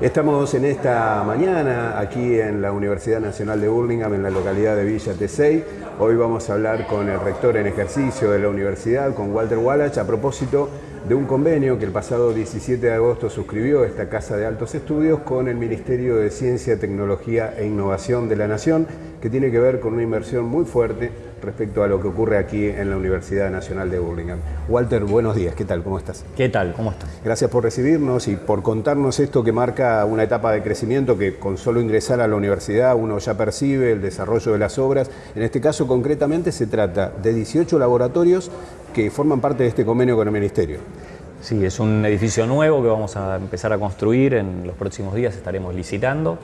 Estamos en esta mañana aquí en la Universidad Nacional de Burlingame, en la localidad de Villa Tesey. Hoy vamos a hablar con el rector en ejercicio de la universidad, con Walter Wallach, a propósito de un convenio que el pasado 17 de agosto suscribió esta Casa de Altos Estudios con el Ministerio de Ciencia, Tecnología e Innovación de la Nación, que tiene que ver con una inversión muy fuerte respecto a lo que ocurre aquí en la Universidad Nacional de Burlingame. Walter, buenos días, ¿qué tal? ¿Cómo estás? ¿Qué tal? ¿Cómo estás? Gracias por recibirnos y por contarnos esto que marca una etapa de crecimiento que con solo ingresar a la universidad uno ya percibe el desarrollo de las obras. En este caso concretamente se trata de 18 laboratorios que forman parte de este convenio con el Ministerio. Sí, es un edificio nuevo que vamos a empezar a construir en los próximos días, estaremos licitando.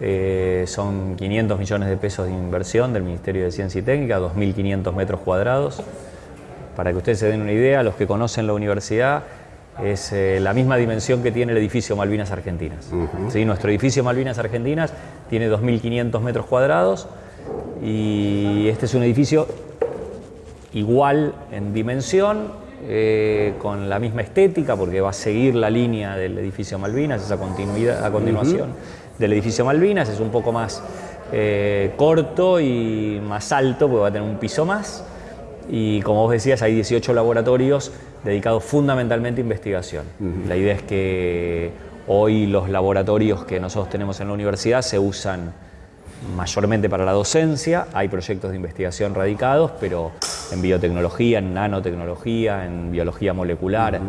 Eh, son 500 millones de pesos de inversión del Ministerio de Ciencia y Técnica, 2.500 metros cuadrados. Para que ustedes se den una idea, los que conocen la universidad, es eh, la misma dimensión que tiene el edificio Malvinas Argentinas. Nuestro edificio Malvinas Argentinas tiene 2.500 metros cuadrados y este es un edificio igual en dimensión, eh, con la misma estética, porque va a seguir la línea del edificio Malvinas, esa continuidad a continuación del edificio Malvinas, es un poco más eh, corto y más alto, porque va a tener un piso más. Y como vos decías, hay 18 laboratorios dedicados fundamentalmente a investigación. La idea es que hoy los laboratorios que nosotros tenemos en la universidad se usan mayormente para la docencia, hay proyectos de investigación radicados, pero en biotecnología, en nanotecnología, en biología molecular,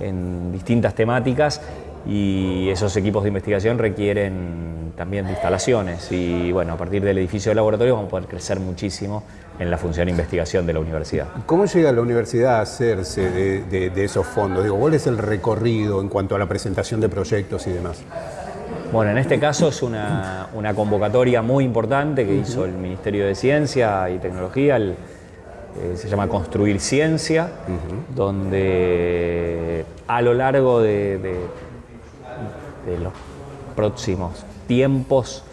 en distintas temáticas y esos equipos de investigación requieren también de instalaciones y bueno, a partir del edificio de laboratorio vamos a poder crecer muchísimo en la función de investigación de la universidad. ¿Cómo llega la universidad a hacerse de, esos fondos? Digo, ¿cuál es el recorrido en cuanto a la presentación de proyectos y demás? Bueno, en este caso es una, convocatoria muy importante que hizo el Ministerio de Ciencia y Tecnología, eh, se llama Construir Ciencia, donde a lo largo de los próximos tiempos.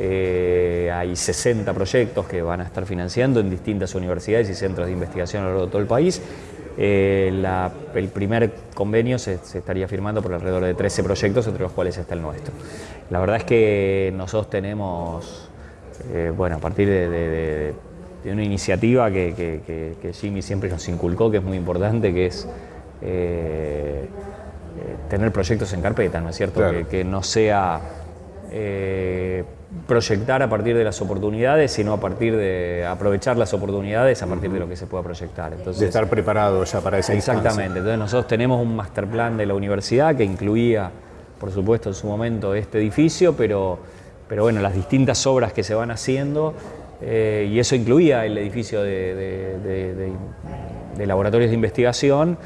Eh, hay 60 proyectos que van a estar financiando en distintas universidades y centros de investigación a lo largo de todo el país. Eh, el primer convenio se, estaría firmando por alrededor de 13 proyectos, entre los cuales está el nuestro. La verdad es que nosotros tenemos, bueno, a partir de, una iniciativa que, Jimmy siempre nos inculcó, que es muy importante, que es eh, tener proyectos en carpeta, ¿no es cierto? Que, no sea eh, proyectar a partir de las oportunidades, sino a partir de aprovechar las oportunidades a partir de lo que se pueda proyectar. Entonces, de estar preparado ya para esa Exactamente. Entonces nosotros tenemos un master plan de la universidad que incluía, por supuesto, en su momento este edificio, pero, pero bueno, las distintas obras que se van haciendo, eh, y eso incluía el edificio de laboratorios de investigación,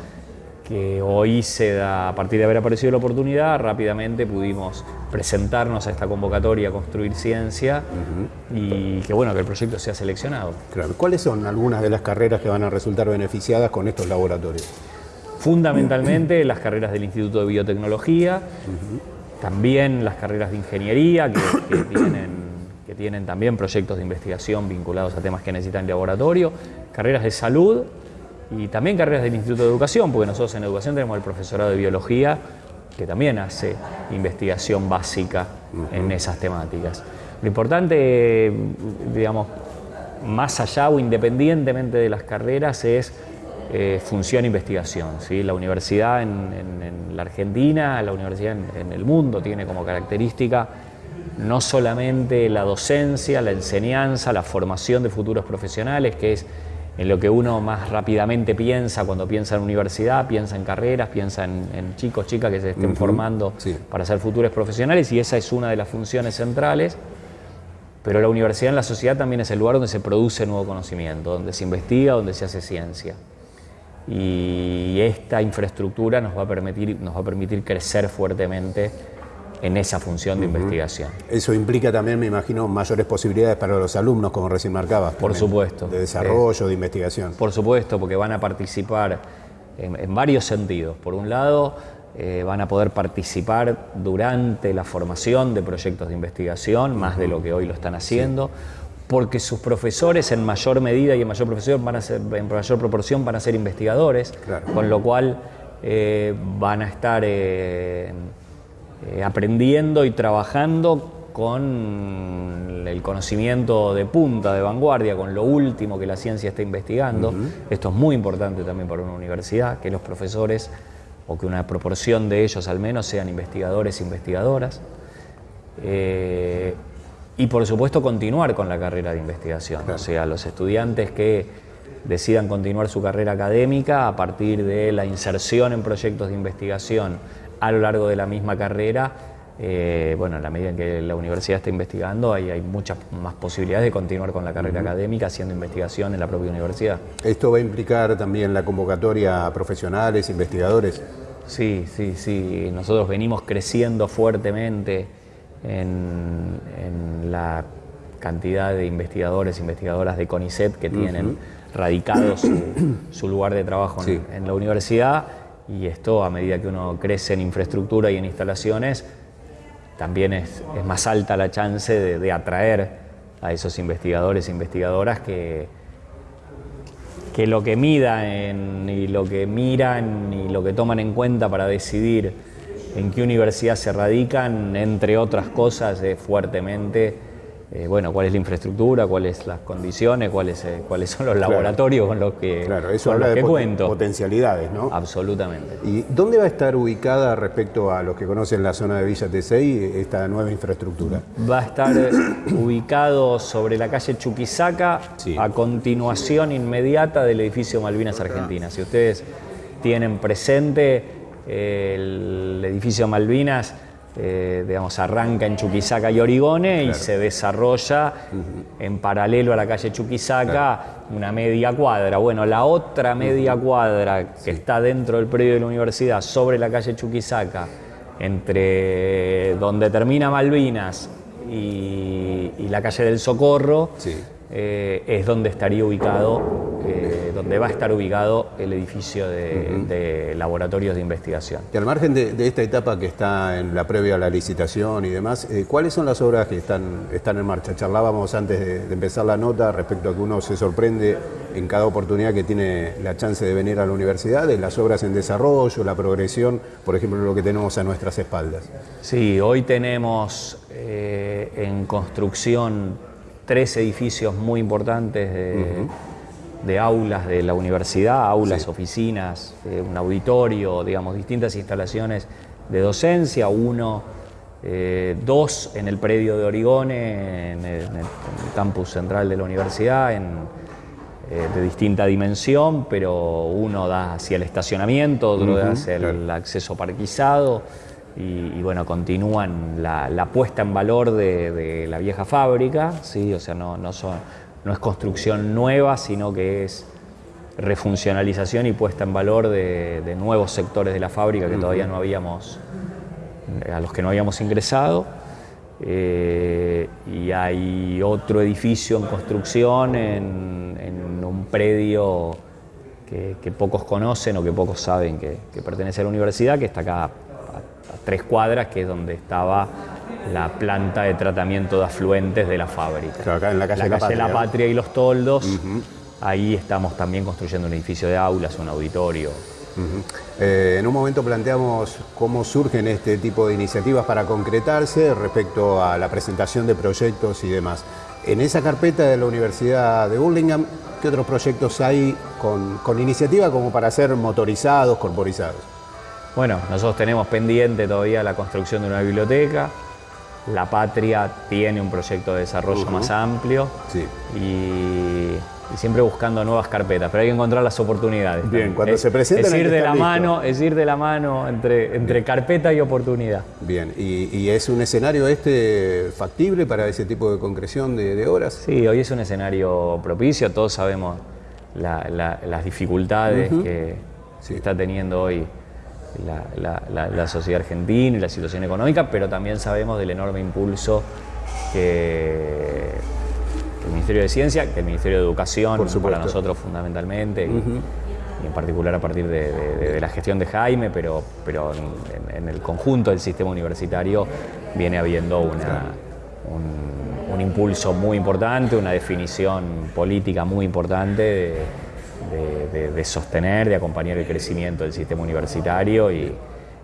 que hoy se da, a partir de haber aparecido la oportunidad, rápidamente pudimos presentarnos a esta convocatoria, construir ciencia y que bueno, que el proyecto sea seleccionado. Claro. ¿Cuáles son algunas de las carreras que van a resultar beneficiadas con estos laboratorios? Fundamentalmente las carreras del Instituto de Biotecnología, también las carreras de ingeniería que, tienen, que tienen también proyectos de investigación vinculados a temas que necesitan laboratorio, carreras de salud y también carreras del Instituto de Educación, porque nosotros en Educación tenemos el profesorado de Biología, que también hace investigación básica en esas temáticas. Lo importante, digamos, más allá o independientemente de las carreras, es eh, función investigación. ¿sí? La universidad en, la Argentina, la universidad en el mundo tiene como característica no solamente la docencia, la enseñanza, la formación de futuros profesionales, que es en lo que uno más rápidamente piensa cuando piensa en universidad, piensa en carreras, piensa en, chicos, chicas que se estén formando para ser futuros profesionales y esa es una de las funciones centrales. Pero la universidad en la sociedad también es el lugar donde se produce nuevo conocimiento, donde se investiga, donde se hace ciencia. Y esta infraestructura nos va a permitir, nos va a permitir crecer fuertemente en esa función de investigación. Eso implica también, me imagino, mayores posibilidades para los alumnos, como recién marcabas. Por supuesto. De desarrollo, de investigación. Por supuesto, porque van a participar en, varios sentidos. Por un lado, eh, van a poder participar durante la formación de proyectos de investigación, más de lo que hoy lo están haciendo. porque sus profesores en mayor medida y en mayor, profesión van a ser, en mayor proporción van a ser investigadores, con lo cual eh, van a estar eh, aprendiendo y trabajando con el conocimiento de punta, de vanguardia, con lo último que la ciencia está investigando. Esto es muy importante también para una universidad, que los profesores, o que una proporción de ellos al menos, sean investigadores e investigadoras. Eh, y por supuesto continuar con la carrera de investigación, o sea, los estudiantes que decidan continuar su carrera académica a partir de la inserción en proyectos de investigación a lo largo de la misma carrera, eh, bueno, en la medida en que la universidad está investigando, hay, hay muchas más posibilidades de continuar con la carrera académica haciendo investigación en la propia universidad. ¿Esto va a implicar también la convocatoria a profesionales, investigadores? Sí, sí, sí. Nosotros venimos creciendo fuertemente en, la cantidad de investigadores, investigadoras de CONICET que tienen radicado su, lugar de trabajo en, la universidad y esto a medida que uno crece en infraestructura y en instalaciones, también es, más alta la chance de, atraer a esos investigadores e investigadoras que, que lo que midan y lo que miran y lo que toman en cuenta para decidir en qué universidad se radican, entre otras cosas, fuertemente eh, bueno, cuál es la infraestructura, cuáles son las condiciones, cuáles, eh, cuáles son los laboratorios con los que, claro, eso habla de cuento. Potencialidades, ¿no? Absolutamente. ¿Y dónde va a estar ubicada respecto a los que conocen la zona de Villa Tesey esta nueva infraestructura? Va a estar eh, ubicado sobre la calle Chuquisaca, a continuación inmediata del edificio Malvinas Argentinas. Si ustedes tienen presente el edificio Malvinas, eh, digamos, arranca en Chuquisaca y Origone y se desarrolla en paralelo a la calle Chuquisaca una media cuadra. Bueno, la otra media cuadra que está dentro del predio de la universidad, sobre la calle Chuquisaca, entre donde termina Malvinas y, la calle del Socorro, eh, es donde estaría ubicado, eh, donde va a estar ubicado el edificio de, laboratorios de investigación. Y al margen de, esta etapa que está en la previa a la licitación y demás, eh, ¿cuáles son las obras que están, están en marcha? Charlábamos antes de, empezar la nota respecto a que uno se sorprende en cada oportunidad que tiene la chance de venir a la universidad, de las obras en desarrollo, la progresión, por ejemplo, lo que tenemos a nuestras espaldas. Sí, hoy tenemos en construcción tres edificios muy importantes de, aulas de la universidad, aulas, oficinas, eh, un auditorio, digamos, distintas instalaciones de docencia, uno, eh, dos en el predio de Origone, en el, campus central de la universidad, en, eh, de distinta dimensión, pero uno da hacia el estacionamiento, otro da hacia el acceso parquizado y, bueno, continúan la, puesta en valor de, la vieja fábrica, ¿sí? o sea, no, no, son, no es construcción nueva, sino que es refuncionalización y puesta en valor de, nuevos sectores de la fábrica que todavía no habíamos, a los que no habíamos ingresado. Eh, y hay otro edificio en construcción en, un predio que, pocos conocen o que pocos saben que, que pertenece a la universidad, que está acá tres cuadras, que es donde estaba la planta de tratamiento de afluentes de la fábrica. acá en la calle, la, la, Patria. y los Toldos, ahí estamos también construyendo un edificio de aulas, un auditorio. Eh, en un momento planteamos cómo surgen este tipo de iniciativas para concretarse respecto a la presentación de proyectos y demás. En esa carpeta de la Universidad de Burlingame, ¿qué otros proyectos hay con, con iniciativa como para ser motorizados, corporizados? Bueno, nosotros tenemos pendiente todavía la construcción de una biblioteca. La Patria tiene un proyecto de desarrollo más amplio sí. y, siempre buscando nuevas carpetas, pero hay que encontrar las oportunidades. Bien, cuando se presenta es ir de la mano, es ir de la mano entre, entre carpeta y oportunidad. Bien, ¿Y, es un escenario este factible para ese tipo de concreción de, obras? Sí, hoy es un escenario propicio, todos sabemos las dificultades que se está teniendo hoy la, sociedad argentina y la situación económica, pero también sabemos del enorme impulso que, el Ministerio de Ciencia, que el Ministerio de Educación, para nosotros fundamentalmente, y, en particular a partir de, la gestión de Jaime, pero, pero en, el conjunto del sistema universitario viene habiendo una, un, un impulso muy importante, una definición política muy importante de, de, sostener, de acompañar el crecimiento del sistema universitario y,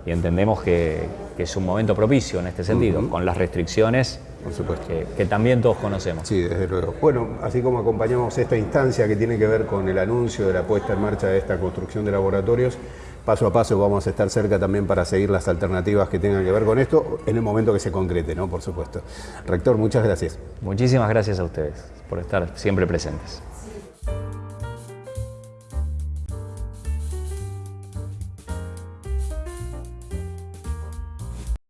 y entendemos que, es un momento propicio en este sentido, con las restricciones por supuesto. Que, también todos conocemos. Sí, desde luego. Bueno, así como acompañamos esta instancia que tiene que ver con el anuncio de la puesta en marcha de esta construcción de laboratorios, paso a paso vamos a estar cerca también para seguir las alternativas que tengan que ver con esto en el momento que se concrete, ¿no? Por supuesto. Rector, muchas gracias. Muchísimas gracias a ustedes por estar siempre presentes.